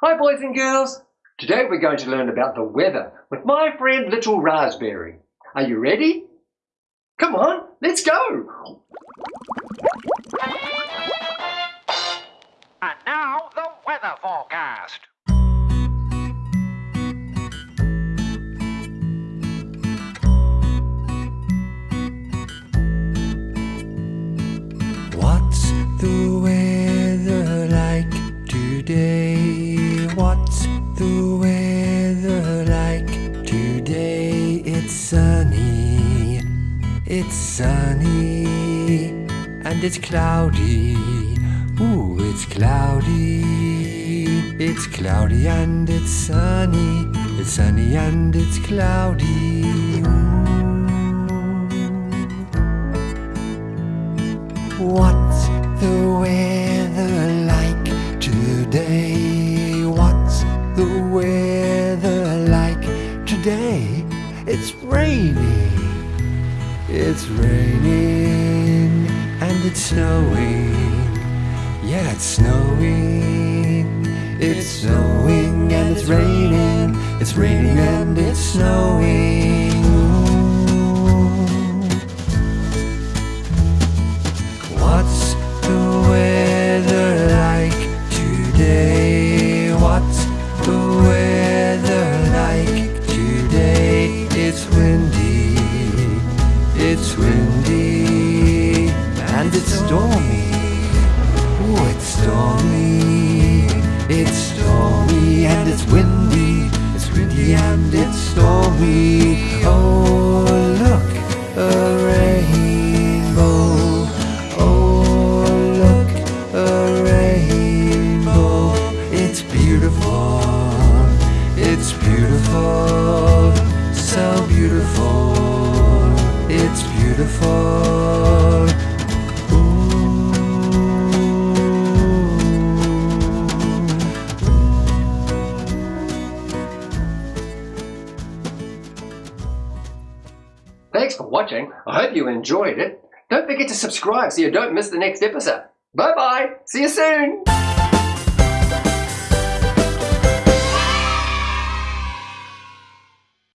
Hi boys and girls! Today we're going to learn about the weather with my friend Little Raspberry. Are you ready? Come on, let's go! And now the weather forecast. What's the weather like today? Today? It's sunny, it's sunny, and it's cloudy. Ooh, it's cloudy. It's cloudy and it's sunny. It's sunny and it's cloudy. What's the weather like today? It's raining. It's raining and it's snowing. Yeah, it's snowing. It's snowing and it's raining. It's raining and it's snowing. Stormy. Thanks for watching. I hope you enjoyed it. Don't forget to subscribe so you don't miss the next episode. Bye bye. See you soon.